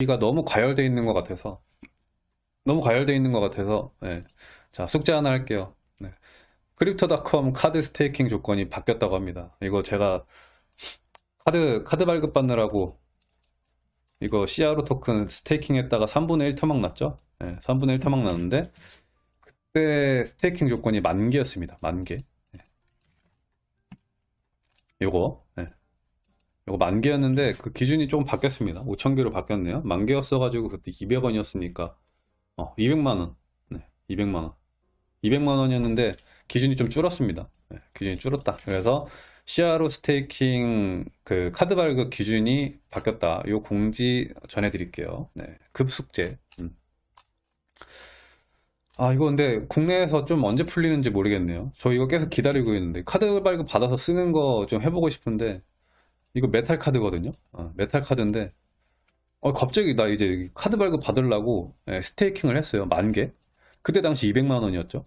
이가 너무 과열되어 있는 것 같아서 너무 과열되어 있는 것 같아서 네. 자 숙제 하나 할게요 네. Crypto.com 카드 staking 조건이 바뀌었다고 합니다 이거 제가 카드 카드 발급 받느라고 이거 CRO 토큰 staking 했다가 3분의 1 토막 났죠 네, 3분의 1 토막 났는데 그때 staking 조건이 만 개였습니다 만개 네. 요거 네. 요거 만 개였는데 그 기준이 조금 바뀌었습니다. 5천 개로 바뀌었네요. 만 개였어 가지고 그때 200원이었으니까. 어 200만원. 네, 200만원. 200만원이었는데 기준이 좀 줄었습니다. 네, 기준이 줄었다. 그래서 CRO 스테이킹 그 카드 발급 기준이 바뀌었다. 요 공지 전해드릴게요. 네, 급숙제. 음. 아 이거 근데 국내에서 좀 언제 풀리는지 모르겠네요. 저 이거 계속 기다리고 있는데 카드 발급 받아서 쓰는 거 좀 해보고 싶은데 이거 메탈 카드거든요. 어, 메탈 카드인데 어, 갑자기 나 이제 카드 발급 받으려고 예, staking을 했어요 만 개. 그때 당시 200만 원이었죠.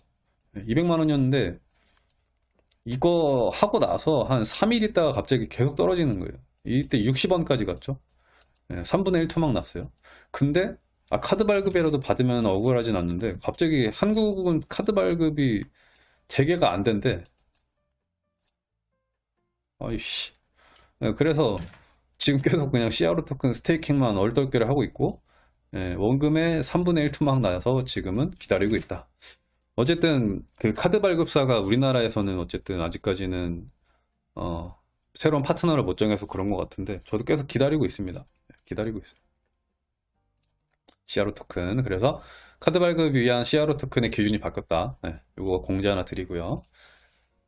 200만 원이었는데 이거 하고 나서 한 3일 있다가 갑자기 계속 떨어지는 거예요. 이때 60원까지 갔죠. 예, 3분의 1 토막 났어요. 근데 아, 카드 발급이라도 받으면 억울하진 않는데 갑자기 한국은 카드 발급이 재개가 안 된대. 아이씨. 예, 그래서 지금 계속 그냥 CRO 토큰 스테이킹만 얼떨결에 하고 있고 예, 원금의 3분의 1 투막 나서 지금은 기다리고 있다. 어쨌든 그 카드 발급사가 우리나라에서는 어쨌든 아직까지는 어, 새로운 파트너를 못 정해서 그런 것 같은데 저도 계속 기다리고 있습니다. 예, 기다리고 있어요. CRO 토큰 그래서 카드 발급 위한 CRO 토큰의 기준이 바뀌었다. 네, 이거 공지 하나 드리고요.